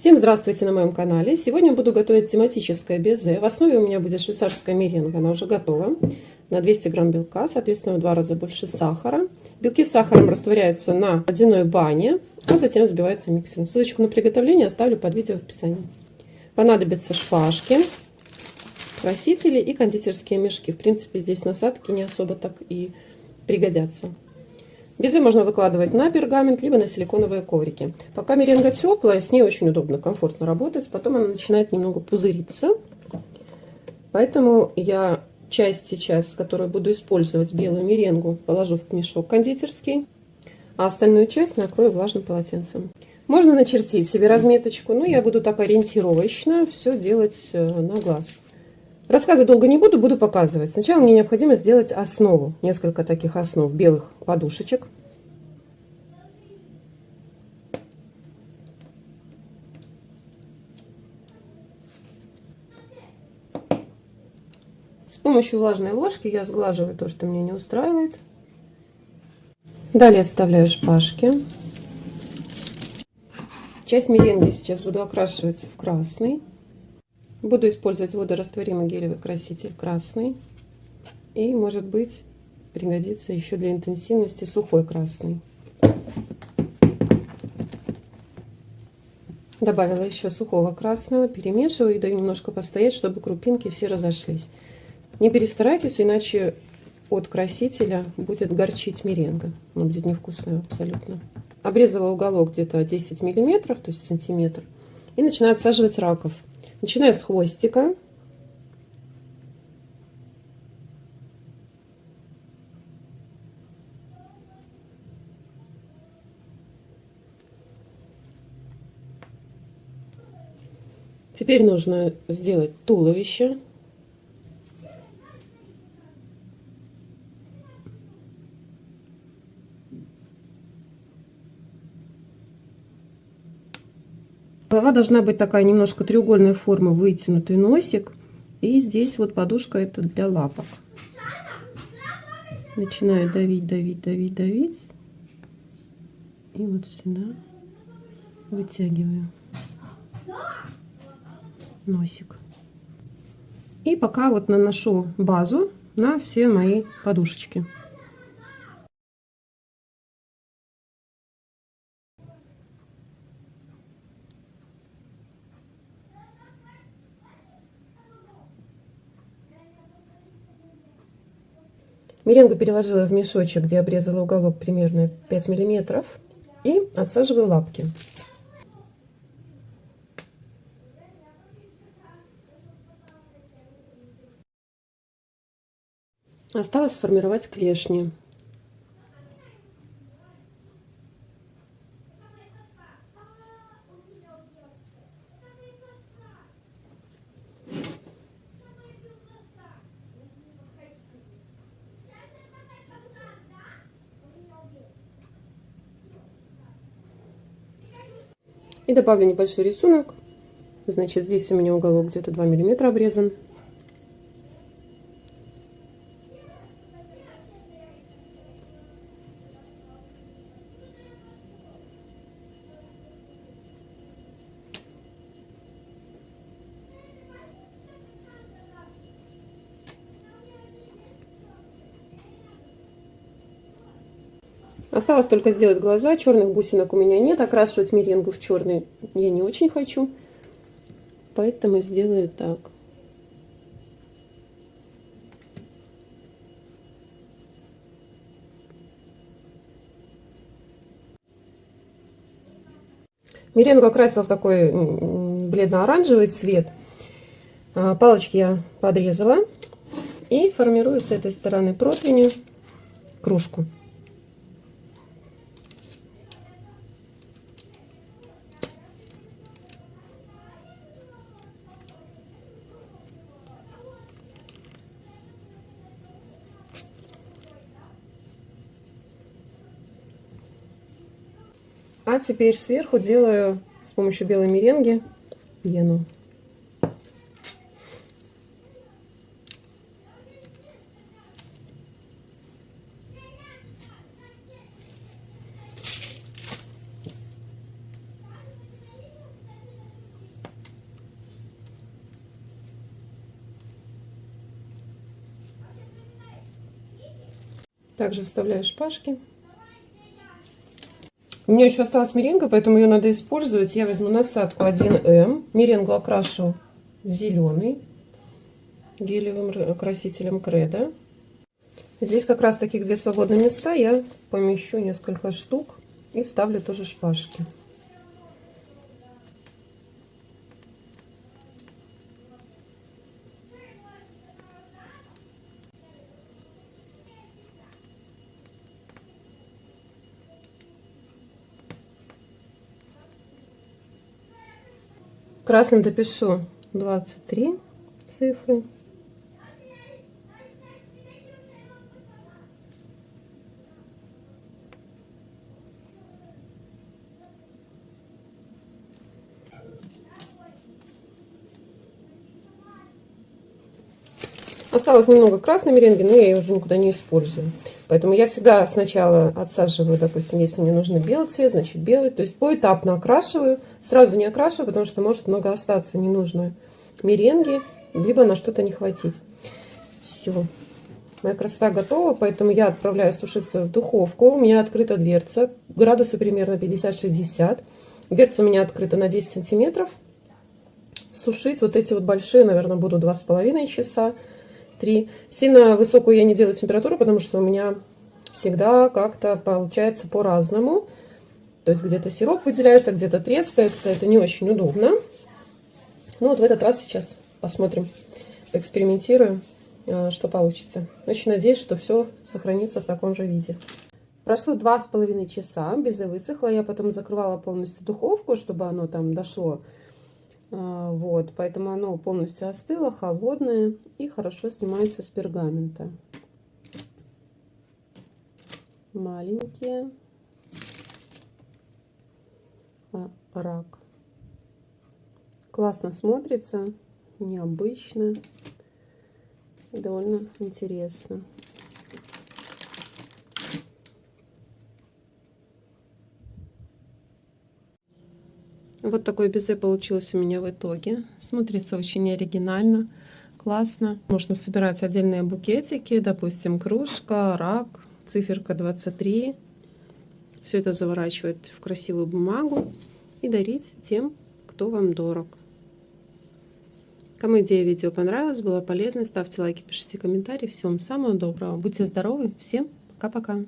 Всем здравствуйте на моем канале. Сегодня буду готовить тематическое безе. В основе у меня будет швейцарская меренга, она уже готова. На 200 грамм белка, соответственно, в два раза больше сахара. Белки с сахаром растворяются на водяной бане, а затем взбиваются миксером. Ссылочку на приготовление оставлю под видео в описании. Понадобятся шпажки, красители и кондитерские мешки. В принципе, здесь насадки не особо так и пригодятся. Безе можно выкладывать на пергамент, либо на силиконовые коврики. Пока меренга теплая, с ней очень удобно, комфортно работать. Потом она начинает немного пузыриться. Поэтому я часть сейчас, которую буду использовать, белую меренгу, положу в мешок кондитерский, а остальную часть накрою влажным полотенцем. Можно начертить себе разметочку, но я буду так ориентировочно все делать э, на глаз. Рассказывать долго не буду, буду показывать. Сначала мне необходимо сделать основу. Несколько таких основ белых подушечек. С помощью влажной ложки я сглаживаю то, что меня не устраивает. Далее вставляю шпажки. Часть меренги сейчас буду окрашивать в красный. Буду использовать водорастворимый гелевый краситель красный. И, может быть, пригодится еще для интенсивности сухой красный. Добавила еще сухого красного, перемешиваю и даю немножко постоять, чтобы крупинки все разошлись. Не перестарайтесь, иначе от красителя будет горчить меренга. Она будет невкусная абсолютно. Обрезала уголок где-то 10 миллиметров, то есть сантиметр. И начинаю отсаживать раков. Начинаю с хвостика. Теперь нужно сделать туловище. Голова должна быть такая немножко треугольной формы, вытянутый носик. И здесь вот подушка это для лапок. Начинаю давить, давить, давить, давить. И вот сюда вытягиваю носик. И пока вот наношу базу на все мои подушечки. Меренгу переложила в мешочек, где обрезала уголок примерно 5 миллиметров. И отсаживаю лапки. Осталось сформировать клешни. И добавлю небольшой рисунок. Значит, здесь у меня уголок где-то 2 миллиметра обрезан. Осталось только сделать глаза. Черных бусинок у меня нет. Окрашивать меренгу в черный я не очень хочу. Поэтому сделаю так. Меренгу окрасила в такой бледно-оранжевый цвет. А, палочки я подрезала. И формирую с этой стороны противня кружку. А теперь сверху делаю с помощью белой меренги пену. Также вставляю шпажки. У меня еще осталась меренга, поэтому ее надо использовать. Я возьму насадку 1М. Меренгу окрашу в зеленый гелевым красителем Кредо. Здесь как раз таки, где свободные места, я помещу несколько штук и вставлю тоже шпажки. Красным допишу 23 цифры. Осталось немного красной меренги, но я ее уже никуда не использую. Поэтому я всегда сначала отсаживаю, допустим, если мне нужен белый цвет, значит белый. То есть поэтапно окрашиваю. Сразу не окрашиваю, потому что может много остаться ненужной меренги, либо на что-то не хватить. Все. Моя красота готова, поэтому я отправляю сушиться в духовку. У меня открыта дверца, градусы примерно 50-60. Дверца у меня открыта на 10 сантиметров. Сушить вот эти вот большие, наверное, буду 2,5 часа. 3. Сильно высокую я не делаю температуру, потому что у меня всегда как-то получается по-разному. То есть где-то сироп выделяется, где-то трескается. Это не очень удобно. Ну вот в этот раз сейчас посмотрим, поэкспериментируем, э, что получится. Очень надеюсь, что все сохранится в таком же виде. Прошло два с половиной часа, безе высохло. Я потом закрывала полностью духовку, чтобы оно там дошло а, вот, поэтому оно полностью остыло, холодное и хорошо снимается с пергамента. Маленькие. А, рак. Классно смотрится, необычно довольно интересно. Вот такой безе получилось у меня в итоге. Смотрится очень оригинально, классно. Можно собирать отдельные букетики, допустим, кружка, рак, циферка 23. Все это заворачивать в красивую бумагу и дарить тем, кто вам дорог. Кому идея видео понравилась, была полезной, ставьте лайки, пишите комментарии. Всем самого доброго. Будьте здоровы. Всем пока-пока.